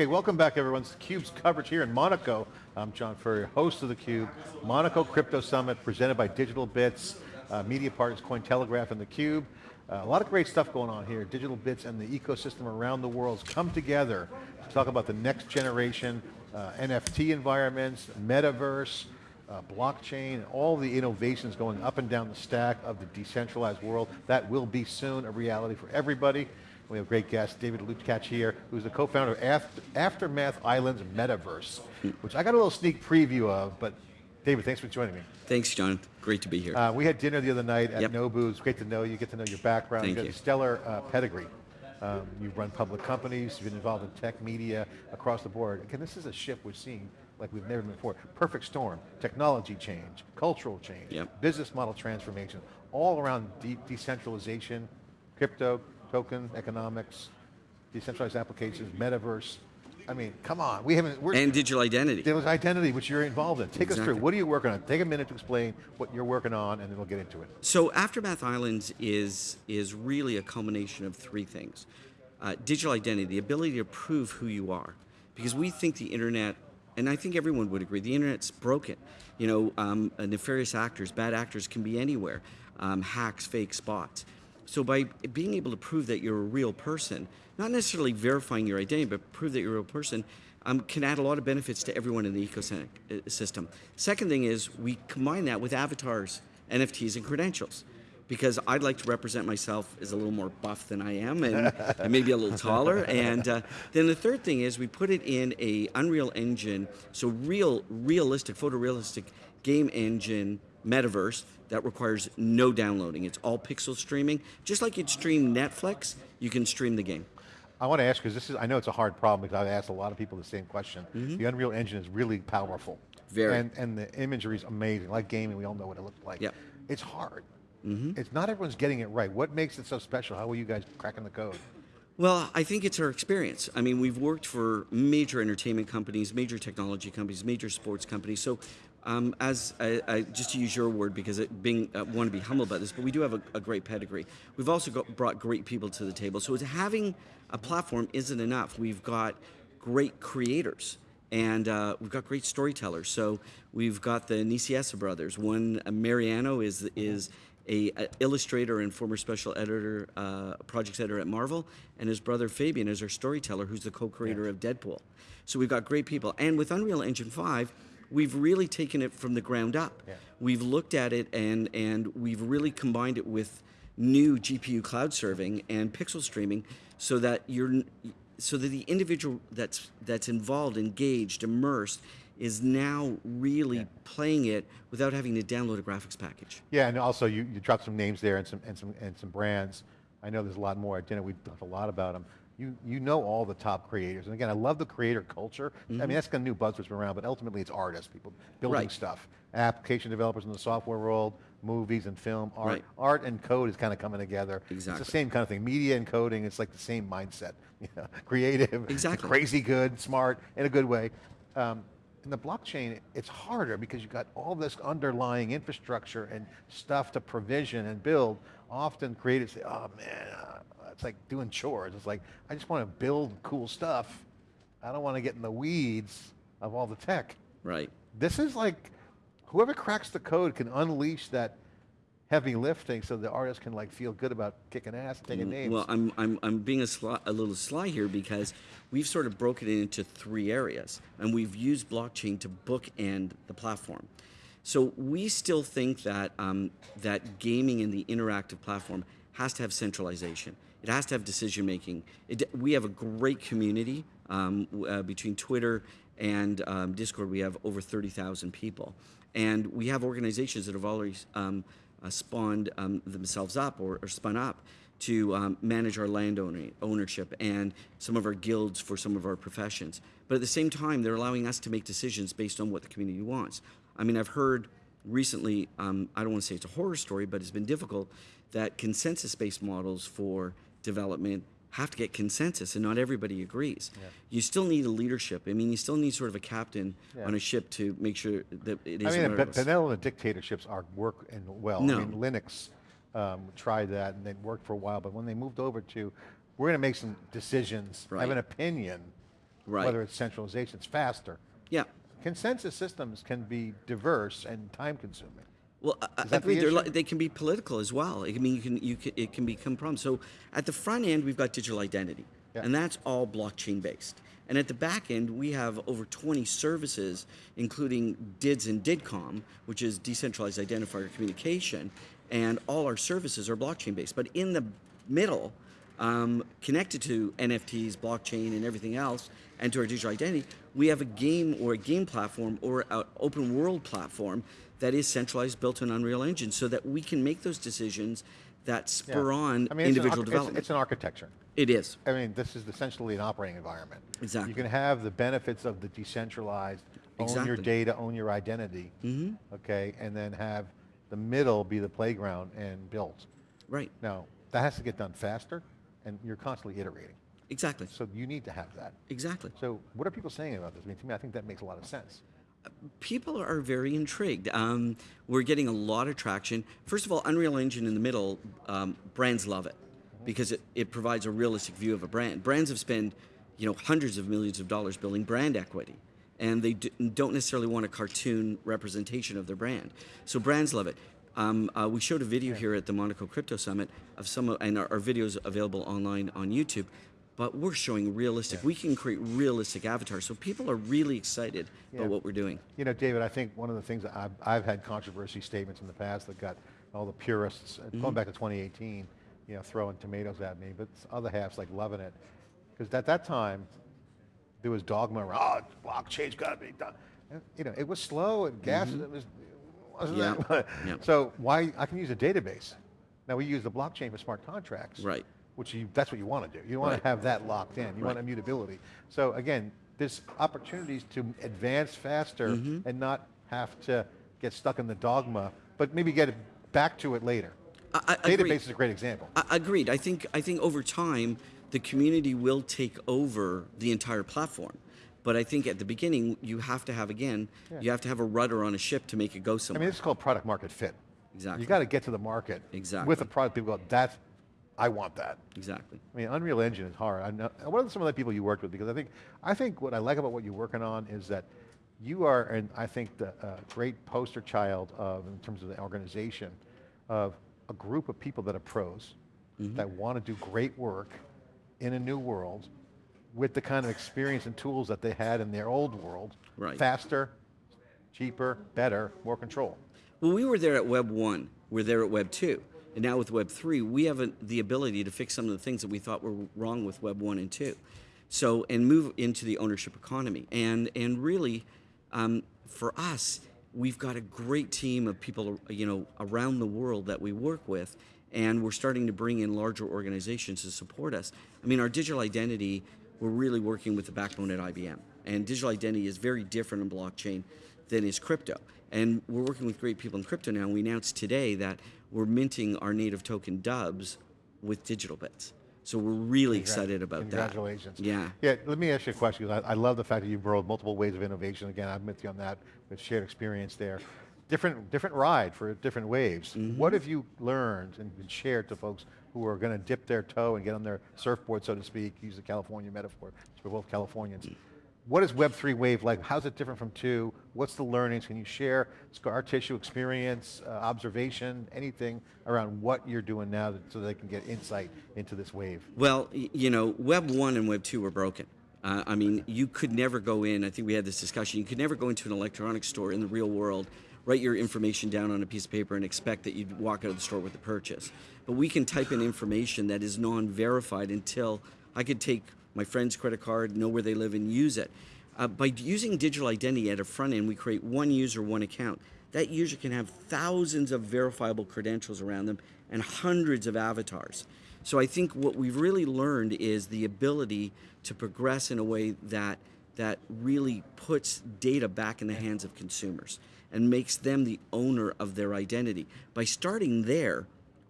Okay, welcome back everyone. It's theCUBE's coverage here in Monaco. I'm John Furrier, host of theCUBE. Monaco Crypto Summit presented by Digital Bits, uh, media partners Cointelegraph and theCUBE. Uh, a lot of great stuff going on here. Digital Bits and the ecosystem around the world come together to talk about the next generation uh, NFT environments, metaverse, uh, blockchain, all the innovations going up and down the stack of the decentralized world. That will be soon a reality for everybody. We have a great guest, David Lucatch here, who's the co-founder of Aftermath Islands Metaverse, which I got a little sneak preview of, but David, thanks for joining me. Thanks, John. Great to be here. Uh, we had dinner the other night at yep. Nobu. It's great to know you, get to know your background. Thank you you. stellar uh, pedigree. Um, you've run public companies, you've been involved in tech, media, across the board. Again, this is a shift we're seeing like we've never been before. Perfect storm, technology change, cultural change, yep. business model transformation, all around de decentralization, crypto, token economics, decentralized applications, metaverse. I mean, come on, we haven't. and digital identity. Digital identity, which you're involved in. Take exactly. us through, what are you working on? Take a minute to explain what you're working on and then we'll get into it. So Aftermath Islands is, is really a culmination of three things. Uh, digital identity, the ability to prove who you are. Because we think the internet, and I think everyone would agree, the internet's broken. You know, um, nefarious actors, bad actors can be anywhere. Um, hacks, fake spots. So by being able to prove that you're a real person, not necessarily verifying your identity, but prove that you're a real person, um, can add a lot of benefits to everyone in the ecosystem. Second thing is we combine that with avatars, NFTs, and credentials. Because I'd like to represent myself as a little more buff than I am, and, and maybe a little taller. And uh, then the third thing is we put it in a Unreal Engine, so real, realistic, photorealistic game engine metaverse that requires no downloading. It's all pixel streaming. Just like you'd stream Netflix, you can stream the game. I want to ask, because this is, I know it's a hard problem because I've asked a lot of people the same question. Mm -hmm. The Unreal Engine is really powerful. Very. And, and the imagery is amazing. Like gaming, we all know what it looks like. Yep. It's hard. Mm -hmm. It's not everyone's getting it right. What makes it so special? How are you guys cracking the code? Well, I think it's our experience. I mean, we've worked for major entertainment companies, major technology companies, major sports companies. So um, as I, I, just to use your word, because it being uh, want to be humble about this, but we do have a, a great pedigree. We've also got, brought great people to the table. So having a platform isn't enough. We've got great creators and uh, we've got great storytellers. So we've got the Nicieza brothers. One, uh, Mariano, is is a, a, illustrator and former special editor, uh, projects editor at Marvel, and his brother Fabian is our storyteller, who's the co-creator yeah. of Deadpool. So we've got great people. And with Unreal Engine 5, we've really taken it from the ground up. Yeah. We've looked at it and, and we've really combined it with new GPU cloud serving and pixel streaming so that you're so that the individual that's that's involved, engaged, immersed is now really yeah. playing it without having to download a graphics package. Yeah, and also you, you dropped some names there and some and some and some brands. I know there's a lot more at dinner. We talked a lot about them you, you know all the top creators. And again, I love the creator culture. Mm -hmm. I mean, mm-hmm. that's kind of new buzzwords been around, but ultimately it's artists, people building right. stuff. Application developers in the software world, movies and film, art. Right. Art and code is kind of coming together. Exactly. It's the same kind of thing. Media and coding, it's like the same mindset. You know, creative, exactly. crazy good, smart, in a good way. Um, in the blockchain, it's harder because you've got all this underlying infrastructure and stuff to provision and build. Often creators say, oh man, it's like doing chores. It's like, I just want to build cool stuff. I don't want to get in the weeds of all the tech. Right. This is like, whoever cracks the code can unleash that heavy lifting so the artist can like feel good about kicking ass and taking mm, names. Well, I'm, I'm, I'm being a, sly, a little sly here because we've sort of broken it into three areas and we've used blockchain to bookend the platform. So we still think that, um, that gaming in the interactive platform has to have centralization. It has to have decision making. It, we have a great community um, uh, between Twitter and um, Discord. We have over 30,000 people. And we have organizations that have already um, uh, spawned um, themselves up or, or, spun up to um, manage our land ownership and some of our guilds for some of our professions. But at the same time, they're allowing us to make decisions based on what the community wants. I mean, I've heard recently, um, I don't want to say it's a horror story, but it's been difficult, that consensus-based models for development have to get consensus and not everybody agrees. Yeah. You still need a leadership. I mean, you still need sort of a captain yeah. on a ship to make sure that it is I mean, benevolent dictatorships are work and well. No. I mean, Linux um, tried that and it worked for a while, but when they moved over to, we're going to make some decisions, right. have an opinion, Right. Whether it's centralization, it's faster. Yeah. Consensus systems can be diverse and time consuming. Well, I- I that the agree. They're li- they can be political as well. I mean, you can, you can, it can become problems. So at the front end, we've got digital identity, Yeah. and that's all blockchain based. And at the back end, we have over 20 services, including DIDS and DIDComm, which is decentralized identifier communication, and all our services are blockchain based. But in the middle, um, connected to NFTs, blockchain, and everything else, and to our digital identity, we have a game or a game platform or an open world platform that is centralized, built in Unreal Engine, so that we can make those decisions that spur Yeah. on I mean, individual arch- it's- development. It's, an architecture. it is. I mean, this is essentially an operating environment. Exactly. You can have the benefits of the decentralized, exactly. own your data, own your identity, mm-hmm. okay, and then have the middle be the playground and build. Right. Now, that has to get done faster, and you're constantly iterating. Exactly. So you need to have that. Exactly. So what are people saying about this? I mean, to me, I think that makes a lot of sense. People are very intrigued. Um, we're getting a lot of traction. First of all, Unreal Engine in the middle, um, brands love it because it, it provides a realistic view of a brand. Brands have spent, you know, hundreds of millions of dollars building brand equity, and they don't necessarily want a cartoon representation of their brand. So brands love it. Um, uh, we showed a video here at the Monaco Crypto Summit of some, of, and our, our videos available online on YouTube. But we're showing realistic. We can create realistic avatars, so people are really excited Yeah. about what we're doing. You know, David, I think one of the things I've, I've had controversy statements in the past that got all the purists, uh, Mm-hmm. going back to 2018, you know, throwing tomatoes at me, but other half's like loving it. Because at that time, there was dogma around, oh, blockchain's got to be done. You know, it was slow and gas, it was, wasn't Mm-hmm. Yeah, it? yeah. So why, I can use a database. Now we use the blockchain for smart contracts. Right. Which you, that's what you want to do. You want Right. to have that locked in. You want immutability. So again, there's opportunities to advance faster Mm-hmm. and not have to get stuck in the dogma, but maybe get back to it later. I, I Database agree. is a great example. I, agreed. I think I think over time the community will take over the entire platform. But I think at the beginning you have to have again you have to have a rudder on a ship to make it go somewhere. I mean, this is called product market fit. Exactly. You got to get to the market Exactly. with a product. People go, that's, I want that. exactly. I mean, Unreal Engine is hard. I know, what are some of the people you worked with? Because I think, I think what I like about what you're working on is that you are, and I think the uh, great poster child of, in terms of the organization, of a group of people that are pros, Mm-hmm. that want to do great work in a new world, with the kind of experience and tools that they had in their old world, Right. faster, cheaper, better, more control. Well, we were there at Web 1, we're there at Web 2. And now with Web 3, we have a, the ability to fix some of the things that we thought were wrong with Web 1 and 2. So, and move into the ownership economy. And, and really, um, for us, we've got a great team of people, you know, around the world that we work with, and we're starting to bring in larger organizations to support us. I mean, our digital identity, we're really working with the backbone at IBM. And digital identity is very different in blockchain than is crypto. And we're working with great people in crypto now. We announced today that we're minting our native token dubs with digital bits. So we're really excited about Congratulations. that. Congratulations. Yeah. Yeah, let me ask you a question, I, I love the fact that you've rolled multiple ways of innovation. Again, I'm with you on that, with shared experience there. Different, different ride for different waves. Mm-hmm. What have you learned and shared to folks who are going to dip their toe and get on their surfboard, so to speak, use the California metaphor, we're both Californians. What is Web3 wave like? How's it different from two? What's the learnings? Can you share scar tissue experience, uh, observation, anything around what you're doing now that, so they can get insight into this wave? Well, you know, Web 1 and Web 2 were broken. Uh, I mean, you could never go in, I think we had this discussion, you could never go into an electronics store in the real world, write your information down on a piece of paper and expect that you'd walk out of the store with a purchase. But we can type in information that is non verified until I could take my friend's credit card, know where they live, and use it. Uh, by using digital identity at a front end, we create one user, one account. That user can have thousands of verifiable credentials around them and hundreds of avatars. So I think what we've really learned is the ability to progress in a way that that really puts data back in the hands of consumers and makes them the owner of their identity. By starting there,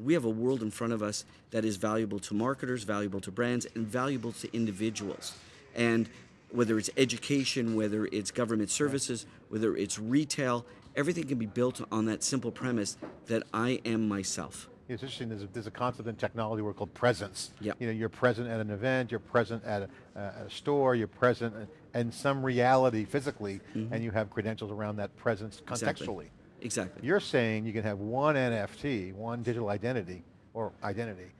we have a world in front of us that is valuable to marketers, valuable to brands, and valuable to individuals. And whether it's education, whether it's government services, whether it's retail, everything can be built on that simple premise that I am myself. It's interesting, there's a, there's a concept in technology word called presence. Yep. You know, you're present at an event, you're present at a, a store, you're present in- some reality physically, and you have credentials around that presence Mm-hmm. Exactly. Exactly. You're saying you can have one NFT, one digital identity, or identity,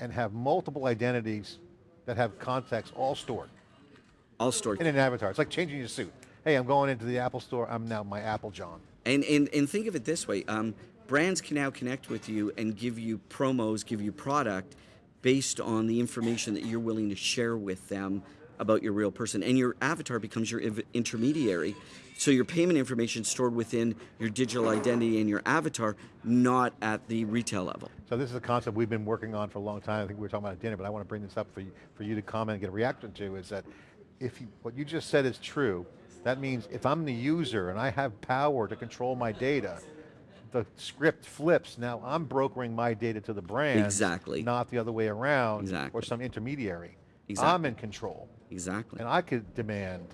and have multiple identities that have context all stored All stored. in an avatar. It's like changing your suit. Hey, I'm going into the Apple store, I'm now my Apple John. And, and, and think of it this way um, brands can now connect with you and give you promos, give you product based on the information that you're willing to share with them about your real person. And your avatar becomes your intermediary. So your payment information is stored within your digital identity and your avatar, not at the retail level. So this is a concept we've been working on for a long time. I think we were talking about at dinner, but I want to bring this up for you, for you to comment and get a reaction to is that if you, what you just said is true, that means if I'm the user and I have power to control my data, the script flips. Now I'm brokering my data to the brand. Exactly. Not the other way around. exactly. Or some intermediary. Exactly. I'm in control. Exactly. And I could demand,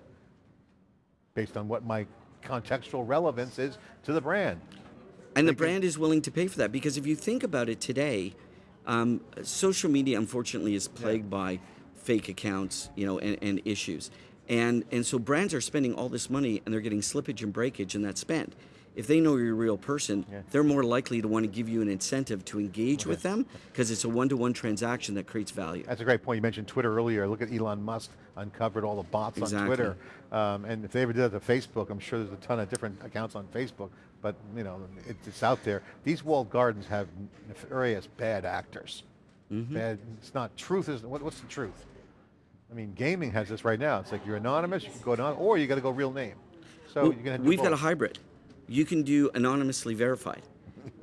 based on what my contextual relevance is to the brand. And the brand is willing to pay for that because if you think about it today, um, social media unfortunately is plagued by fake accounts, you know, and, and issues. And and so brands are spending all this money and they're getting slippage and breakage in that spend. If they know you're a real person, Yeah. they're more likely to want to give you an incentive to engage with them because it's a one-to-one transaction that creates value. That's a great point. You mentioned Twitter earlier. Look at Elon Musk uncovered all the bots on Twitter. Um, and if they ever did that to Facebook, I'm sure there's a ton of different accounts on Facebook, but you know, it's out there. These walled gardens have nefarious bad actors. Mm-hmm. Bad, it's not, truth is, what, what's the truth? I mean, gaming has this right now. It's like you're anonymous, you can go anonymous, or you got to go real name. So Well, you're going to we've got a hybrid. You can do anonymously verified.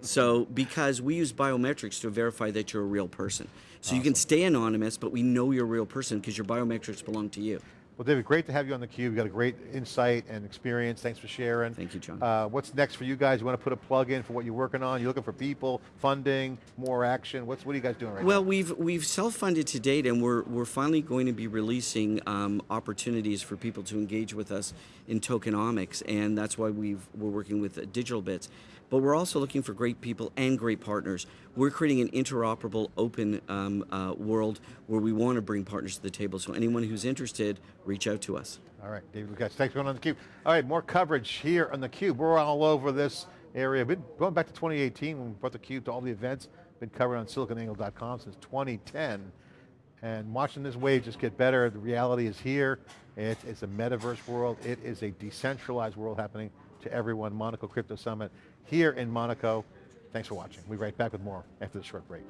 So because we use biometrics to verify that you're a real person. So you can stay anonymous, but we know you're a real person because your biometrics belong to you. Well, David, great to have you on theCUBE. You've got a great insight and experience. Thanks for sharing. Thank you, John. Uh, what's next for you guys? You want to put a plug in for what you're working on? You're looking for people, funding, more action? What's what are you guys doing right Well, now? Well, we've we've self-funded to date, and we're we're finally going to be releasing um, opportunities for people to engage with us in tokenomics, and that's why we've we're working with uh, Digital Bits. But we're also looking for great people and great partners. We're creating an interoperable, open um, uh, world where we want to bring partners to the table. So anyone who's interested, reach out to us. All right, David Lucatch, thanks for going on theCUBE. All right, more coverage here on theCUBE. We're all over this area. Been going back to 2018 when we brought theCUBE to all the events. Been covered on siliconangle.com since 2010. And watching this wave just get better, the reality is here. It's, it's a metaverse world. It is a decentralized world happening to everyone. Monaco Crypto Summit here in Monaco. Thanks for watching. We'll be right back with more after this short break.